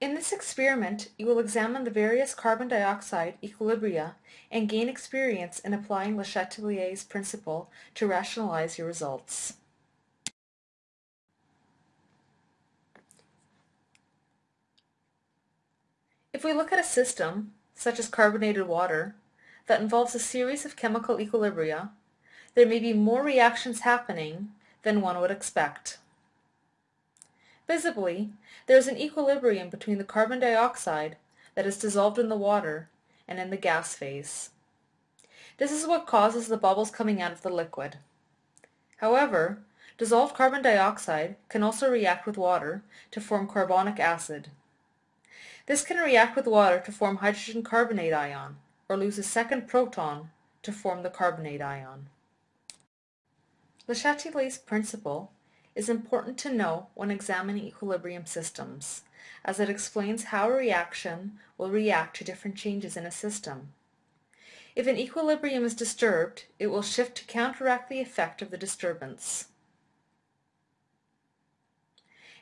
In this experiment, you will examine the various carbon dioxide equilibria and gain experience in applying Le Chatelier's principle to rationalize your results. If we look at a system, such as carbonated water, that involves a series of chemical equilibria, there may be more reactions happening than one would expect. Visibly, there is an equilibrium between the carbon dioxide that is dissolved in the water and in the gas phase. This is what causes the bubbles coming out of the liquid. However, dissolved carbon dioxide can also react with water to form carbonic acid. This can react with water to form hydrogen carbonate ion, or lose a second proton to form the carbonate ion. Le Chatelier's principle is important to know when examining equilibrium systems, as it explains how a reaction will react to different changes in a system. If an equilibrium is disturbed, it will shift to counteract the effect of the disturbance.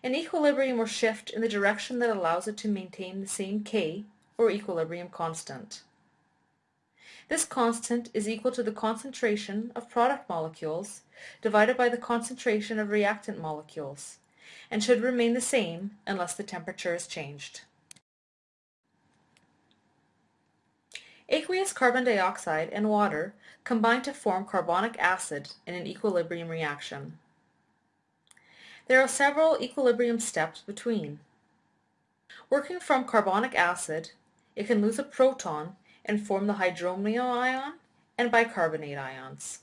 An equilibrium will shift in the direction that allows it to maintain the same K, or equilibrium constant. This constant is equal to the concentration of product molecules divided by the concentration of reactant molecules, and should remain the same unless the temperature is changed. Aqueous carbon dioxide and water combine to form carbonic acid in an equilibrium reaction. There are several equilibrium steps between. Working from carbonic acid, it can lose a proton and form the hydronium ion and bicarbonate ions.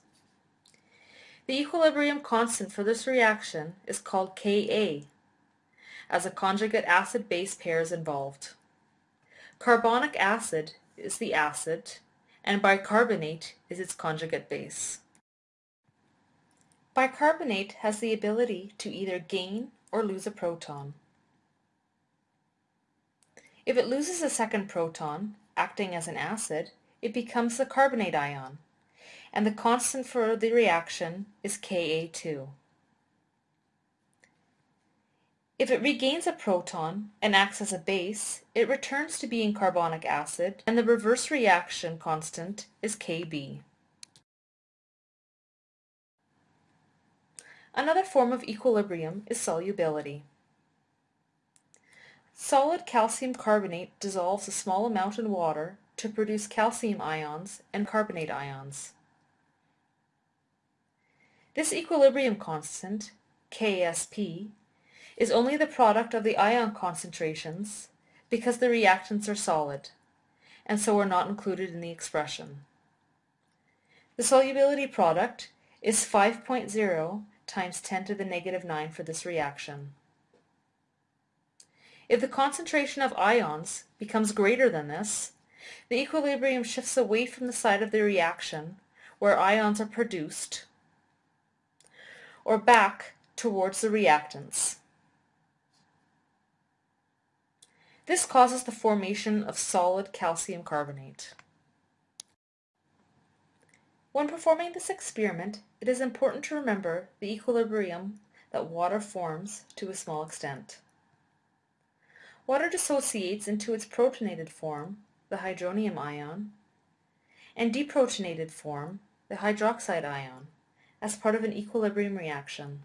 The equilibrium constant for this reaction is called Ka, as a conjugate acid-base pair is involved. Carbonic acid is the acid, and bicarbonate is its conjugate base. Bicarbonate has the ability to either gain or lose a proton. If it loses a second proton, acting as an acid, it becomes the carbonate ion, and the constant for the reaction is Ka2. If it regains a proton and acts as a base, it returns to being carbonic acid, and the reverse reaction constant is Kb. Another form of equilibrium is solubility. Solid calcium carbonate dissolves a small amount in water to produce calcium ions and carbonate ions. This equilibrium constant, Ksp, is only the product of the ion concentrations because the reactants are solid, and so are not included in the expression. The solubility product is 5.0 times 10 to the negative 9 for this reaction. If the concentration of ions becomes greater than this, the equilibrium shifts away from the side of the reaction where ions are produced or back towards the reactants. This causes the formation of solid calcium carbonate. When performing this experiment, it is important to remember the equilibrium that water forms to a small extent. Water dissociates into its protonated form, the hydronium ion, and deprotonated form, the hydroxide ion, as part of an equilibrium reaction.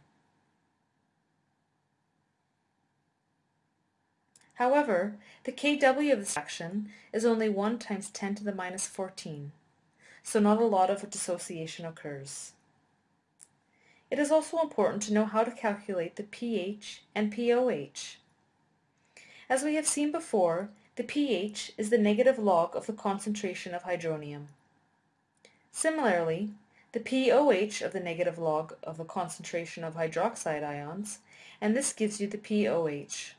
However, the Kw of this reaction is only 1 times 10 to the minus 14, so not a lot of dissociation occurs. It is also important to know how to calculate the pH and pOH. As we have seen before, the pH is the negative log of the concentration of hydronium. Similarly, the pOH of the negative log of the concentration of hydroxide ions, and this gives you the pOH.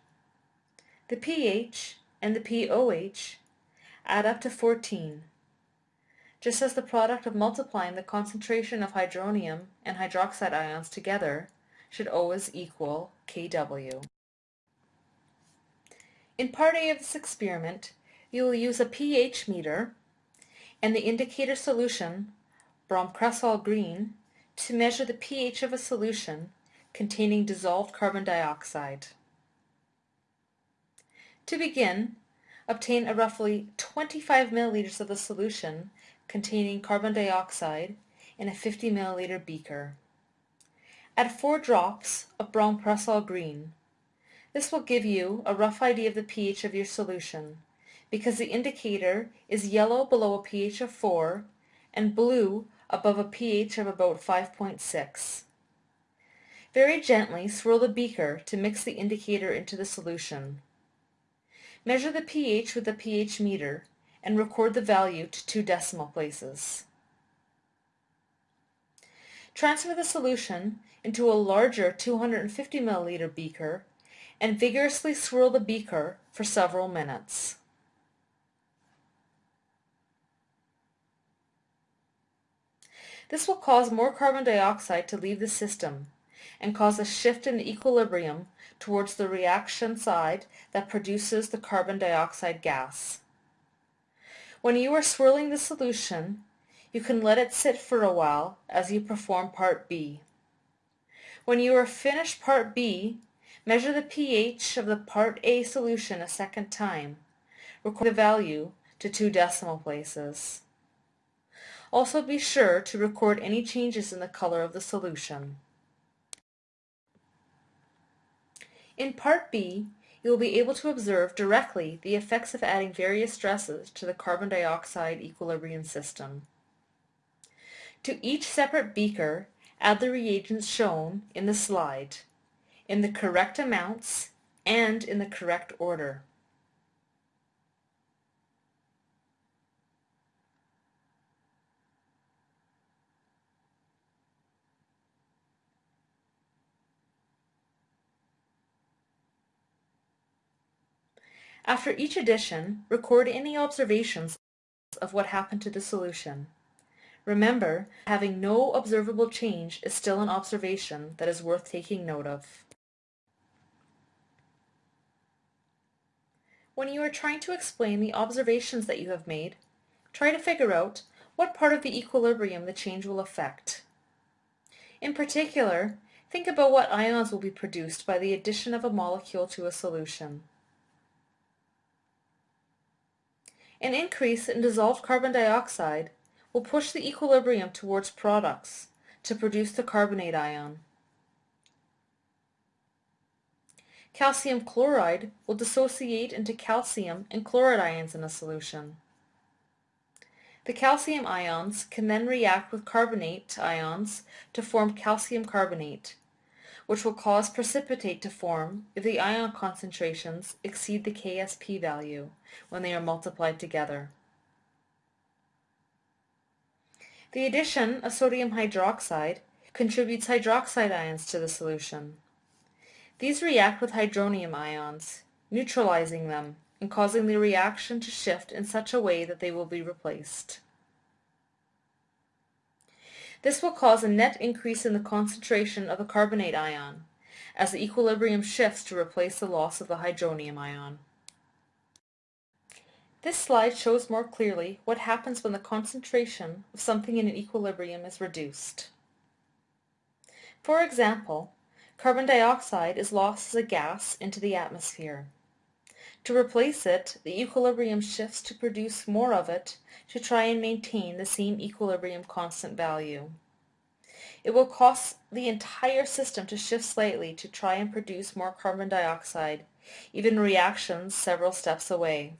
The pH and the pOH add up to 14, just as the product of multiplying the concentration of hydronium and hydroxide ions together should always equal Kw. In part A of this experiment, you will use a pH meter and the indicator solution, bromcresol green, to measure the pH of a solution containing dissolved carbon dioxide. To begin, obtain a roughly 25 milliliters of the solution containing carbon dioxide in a 50 milliliter beaker. Add 4 drops of bromcresol green. This will give you a rough idea of the pH of your solution because the indicator is yellow below a pH of 4 and blue above a pH of about 5.6. Very gently swirl the beaker to mix the indicator into the solution. Measure the pH with a pH meter and record the value to two decimal places. Transfer the solution into a larger 250 milliliter beaker and vigorously swirl the beaker for several minutes. This will cause more carbon dioxide to leave the system and cause a shift in equilibrium towards the reaction side that produces the carbon dioxide gas. When you are swirling the solution, you can let it sit for a while as you perform part B. When you are finished part B, measure the pH of the part A solution a second time. Record the value to two decimal places. Also be sure to record any changes in the color of the solution. In part B, you will be able to observe directly the effects of adding various stresses to the carbon dioxide equilibrium system. To each separate beaker, add the reagents shown in the slide, in the correct amounts and in the correct order. After each addition, record any observations of what happened to the solution. Remember, having no observable change is still an observation that is worth taking note of. When you are trying to explain the observations that you have made, try to figure out what part of the equilibrium the change will affect. In particular, think about what ions will be produced by the addition of a molecule to a solution. An increase in dissolved carbon dioxide will push the equilibrium towards products to produce the carbonate ion. Calcium chloride will dissociate into calcium and chloride ions in a solution. The calcium ions can then react with carbonate ions to form calcium carbonate, which will cause precipitate to form if the ion concentrations exceed the Ksp value when they are multiplied together. The addition of sodium hydroxide contributes hydroxide ions to the solution. These react with hydronium ions, neutralizing them and causing the reaction to shift in such a way that they will be replaced. This will cause a net increase in the concentration of the carbonate ion, as the equilibrium shifts to replace the loss of the hydronium ion. This slide shows more clearly what happens when the concentration of something in an equilibrium is reduced. For example, carbon dioxide is lost as a gas into the atmosphere. To replace it, the equilibrium shifts to produce more of it to try and maintain the same equilibrium constant value. It will cost the entire system to shift slightly to try and produce more carbon dioxide, even reactions several steps away.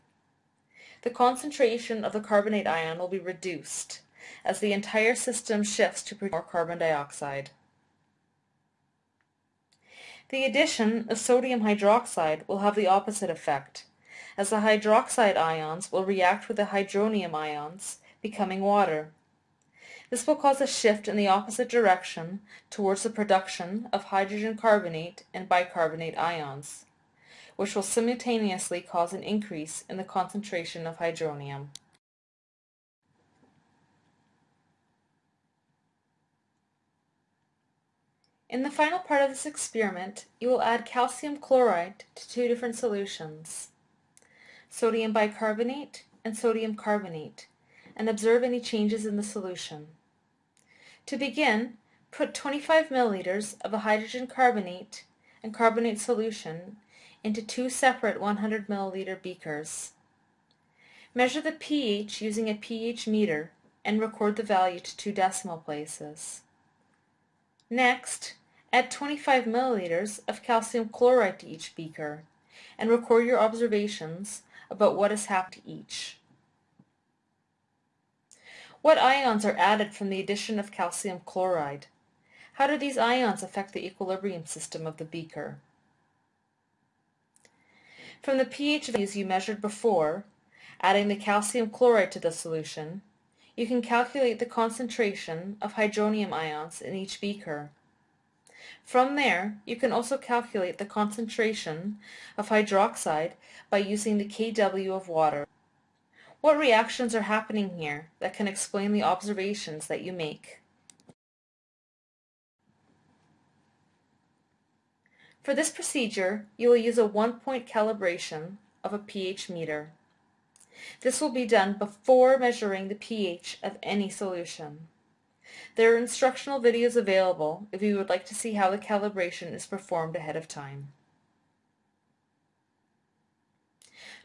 The concentration of the carbonate ion will be reduced as the entire system shifts to produce more carbon dioxide. The addition of sodium hydroxide will have the opposite effect, as the hydroxide ions will react with the hydronium ions, becoming water. This will cause a shift in the opposite direction towards the production of hydrogen carbonate and bicarbonate ions, which will simultaneously cause an increase in the concentration of hydronium. In the final part of this experiment, you will add calcium chloride to two different solutions, sodium bicarbonate and sodium carbonate, and observe any changes in the solution. To begin, put 25 milliliters of a hydrogen carbonate and carbonate solution into two separate 100 milliliter beakers. Measure the pH using a pH meter and record the value to two decimal places. Next, add 25 milliliters of calcium chloride to each beaker and record your observations about what has happened to each. What ions are added from the addition of calcium chloride? How do these ions affect the equilibrium system of the beaker? From the pH values you measured before, adding the calcium chloride to the solution, you can calculate the concentration of hydronium ions in each beaker. From there, you can also calculate the concentration of hydroxide by using the kW of water. What reactions are happening here that can explain the observations that you make? For this procedure, you will use a one-point calibration of a pH meter. This will be done before measuring the pH of any solution. There are instructional videos available if you would like to see how the calibration is performed ahead of time.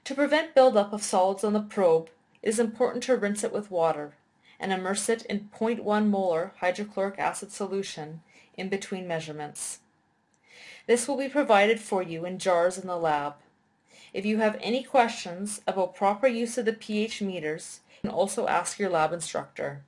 To prevent buildup of solids on the probe, it is important to rinse it with water and immerse it in 0.1 molar hydrochloric acid solution in between measurements. This will be provided for you in jars in the lab. If you have any questions about proper use of the pH meters, you can also ask your lab instructor.